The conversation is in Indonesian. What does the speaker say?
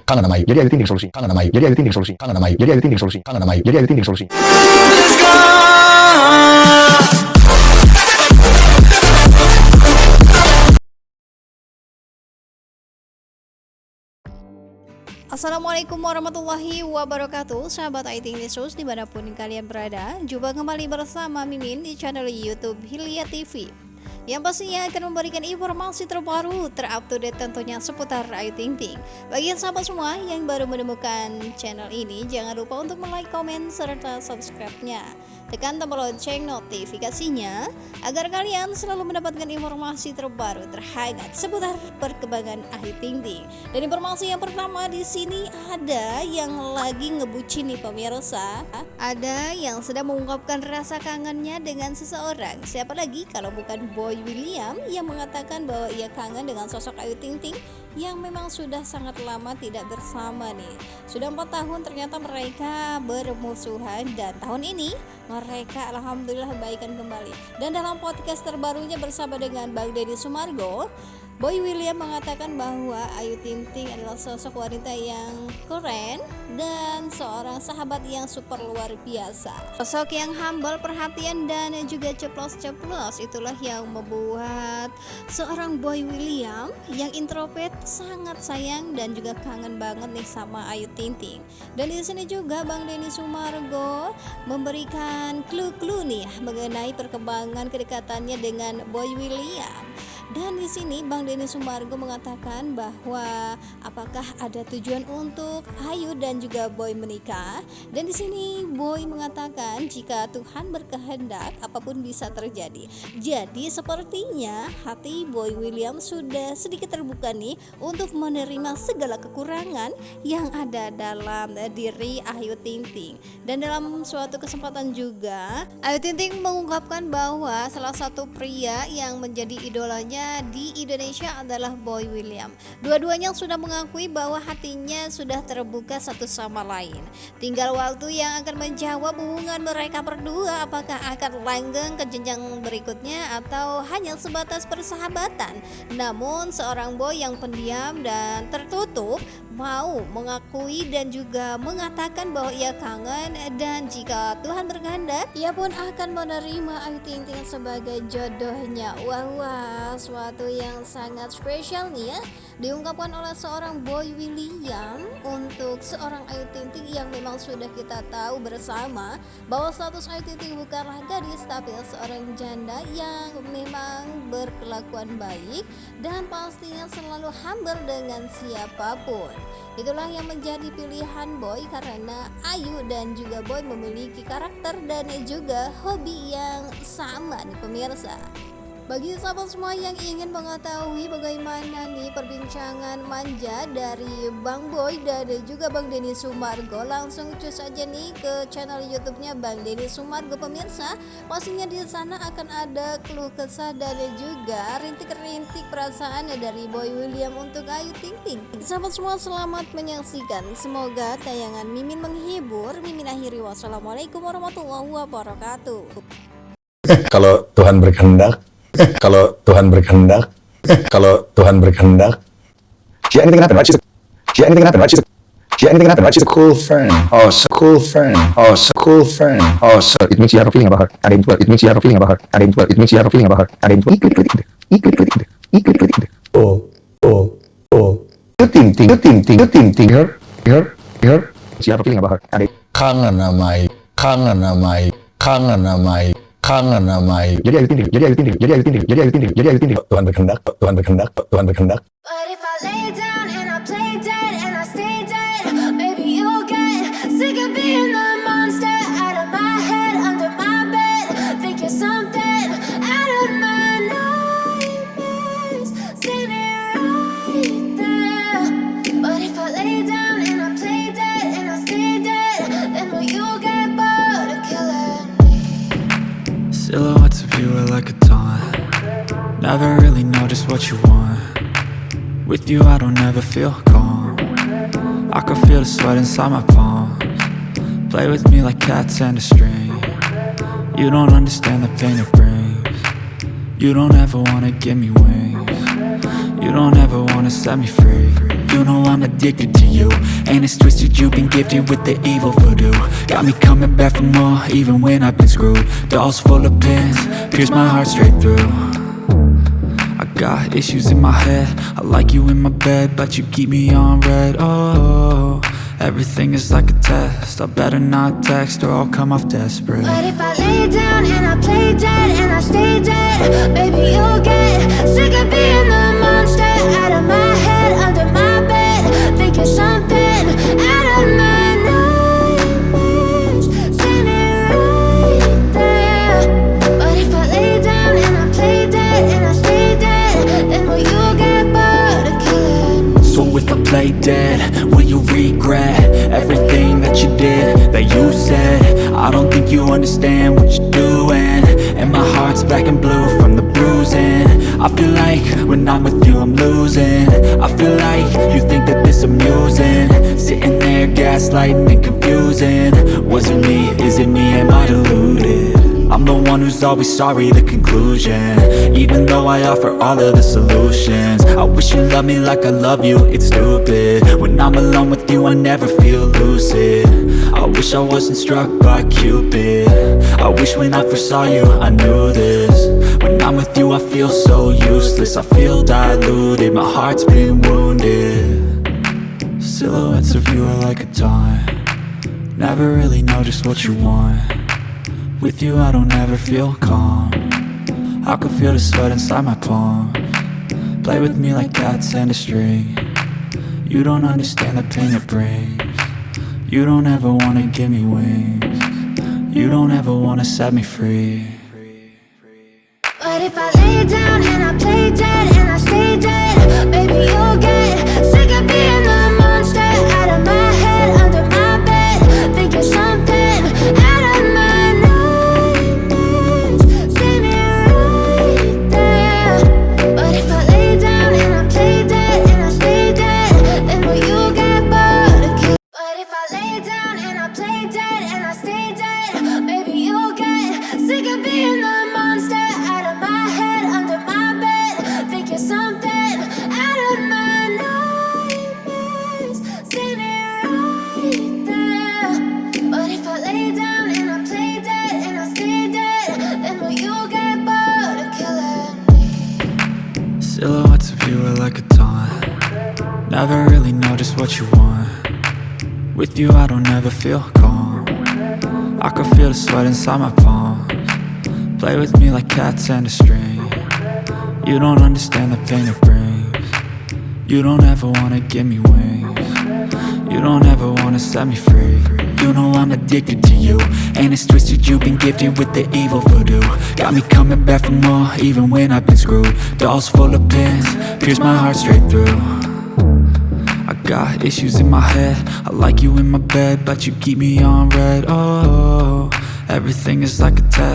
Kangen sama Ayu. Jadi Ayu Ting Ting solusi. Kangen sama Ayu. Jadi Ayu Ting Ting solusi. Kangen sama Ayu. Jadi Ayu Ting Ting solusi. Kangen sama Ayu. Jadi Ayu Ting Ting solusi. Assalamualaikum warahmatullahi wabarakatuh Sahabat IT News di mana pun kalian berada Jumpa kembali bersama Mimin di channel Youtube Hilya TV yang pastinya akan memberikan informasi terbaru terupdate tentunya seputar Ayu Ting Ting. Bagi sahabat semua yang baru menemukan channel ini, jangan lupa untuk like, komen, serta subscribe-nya. Tekan tombol lonceng notifikasinya agar kalian selalu mendapatkan informasi terbaru terhangat seputar perkembangan Ayu Ting Ting. Dan informasi yang pertama di sini ada yang lagi ngebucin nih pemirsa. Ada yang sedang mengungkapkan rasa kangennya dengan seseorang. Siapa lagi kalau bukan Boy William yang mengatakan bahwa ia kangen dengan sosok Ayu Ting Ting yang memang sudah sangat lama tidak bersama nih. Sudah empat tahun ternyata mereka bermusuhan dan tahun ini mereka alhamdulillah baikan kembali. Dan dalam podcast terbarunya bersama dengan Bang Deddy Sumargo, Boy William mengatakan bahwa Ayu Ting Ting adalah sosok wanita yang keren dan seorang sahabat yang super luar biasa. Sosok yang humble, perhatian dan juga ceplos-ceplos itulah yang membuat seorang Boy William yang introvert sangat sayang dan juga kangen banget nih sama Ayu Ting Ting. Dan di sini juga Bang Denny Sumargo memberikan clue-clue nih mengenai perkembangan kedekatannya dengan Boy William. Dan di sini Bang Denny Sumargo mengatakan bahwa apakah ada tujuan untuk Ayu dan juga Boy menikah? Dan di sini Boy mengatakan jika Tuhan berkehendak apa pun bisa terjadi. Jadi sepertinya hati Boy William sudah sedikit terbuka nih untuk menerima segala kekurangan yang ada dalam diri Ayu Ting Ting. Dan dalam suatu kesempatan juga Ayu Ting Ting mengungkapkan bahwa salah satu pria yang menjadi idolanya di Indonesia adalah Boy William. Dua-duanya sudah mengakui bahwa hatinya sudah terbuka satu sama lain. Tinggal waktu yang akan menjawab hubungan mereka berdua apakah akan langgeng ke jenjang berikutnya atau hanya sebatas persahabatan. Namun seorang boy yang pendiam dan tertutup mau mengakui dan juga mengatakan bahwa ia kangen dan jika Tuhan berkehendak ia pun akan menerima Ayu Ting Ting sebagai jodohnya. Wah, wah sesuatu yang sangat spesial nih ya diungkapkan oleh seorang Boy William untuk seorang Ayu Ting Ting yang memang sudah kita tahu bersama bahwa status Ayu Ting Ting bukanlah gadis tapi seorang janda yang memang berkelakuan baik dan pastinya selalu humble dengan siapa pun. Itulah yang menjadi pilihan Boy karena Ayu dan juga Boy memiliki karakter dan juga hobi yang sama nih pemirsa bagi sahabat semua yang ingin mengetahui bagaimana nih perbincangan manja dari Bang Boy dan juga Bang Denny Sumargo Langsung cus aja nih ke channel YouTube-nya Bang Denny Sumargo pemirsa. Pastinya di sana akan ada keluh kesah dan juga rintik-rintik perasaan dari Boy William untuk Ayu Ting Ting. Sahabat semua selamat menyaksikan. Semoga tayangan Mimin menghibur. Mimin akhiri. Wassalamualaikum warahmatullahi wabarakatuh. Kalau Tuhan berkehendak kalau Tuhan berkehendak, kalau Tuhan berkehendak, she anything happen, right? She's a, she anything happen, right? She's a, she anything happen, right? She's a cool friend. Oh, so cool friend. Oh, so cool friend. Oh, so it means you have a feeling about her. And it means you have a feeling about her. And it means you have a feeling about her. And it Oh, oh, oh. You think, think, you think, think, you think, think, her, her, her. You have a feeling about her. And it kangen sama kangen sama kangen sama kangen sama Ayu. Jadi Ayu Ting jadi Ayu Ting jadi Ayu Ting jadi Ayu Ting jadi Ayu Tuhan berkehendak, Tuhan berkehendak, Tuhan berkehendak. Never really know just what you want. With you I don't ever feel calm. I can feel the sweat inside my palms. Play with me like cats and a string. You don't understand the pain it brings. You don't ever wanna give me wings. You don't ever wanna set me free. You know I'm addicted to you. And it's twisted, you've been gifted with the evil voodoo. Got me coming back for more, even when I've been screwed. Dolls full of pins, pierce my heart straight through got issues in my head. I like you in my bed, but you keep me on red. Oh, everything is like a test. I better not text or I'll come off desperate. But if I lay down and I play dead and I stay dead, baby, you'll get sick of being the monster out of my you regret everything that you did, that you said? I don't think you understand what you're doing. And my heart's black and blue from the bruising. I feel like when I'm with you I'm losing. I feel like you think that this amusing. Sitting there gaslighting and confusing. Was it me, is it me, am I deluded? I'm the one who's always sorry, the conclusion. Even though I offer all of the solutions. I wish you loved me like I love you, it's stupid. When I'm alone with you, I never feel lucid. I wish I wasn't struck by Cupid. I wish when I first saw you, I knew this. When I'm with you, I feel so useless. I feel diluted, my heart's been wounded. Silhouettes of you are like a taunt Never really know just what you want with you I don't ever feel calm. I can feel the sweat inside my palm. Play with me like cats and a string. You don't understand the pain it brings. You don't ever wanna give me wings. You don't ever wanna set me free. But if I lay down and I play dead and I stay dead, Never really know just what you want. With you I don't ever feel calm. I can feel the sweat inside my palm Play with me like cats and a string. You don't understand the pain it brings. You don't ever wanna give me wings. You don't ever wanna set me free. You know I'm addicted to you. And it's twisted, you've been gifted with the evil voodoo. Got me coming back for more, even when I've been screwed. Dolls full of pins, pierce my heart straight through got issues in my head. I like you in my bed, but you keep me on red. Oh, everything is like a test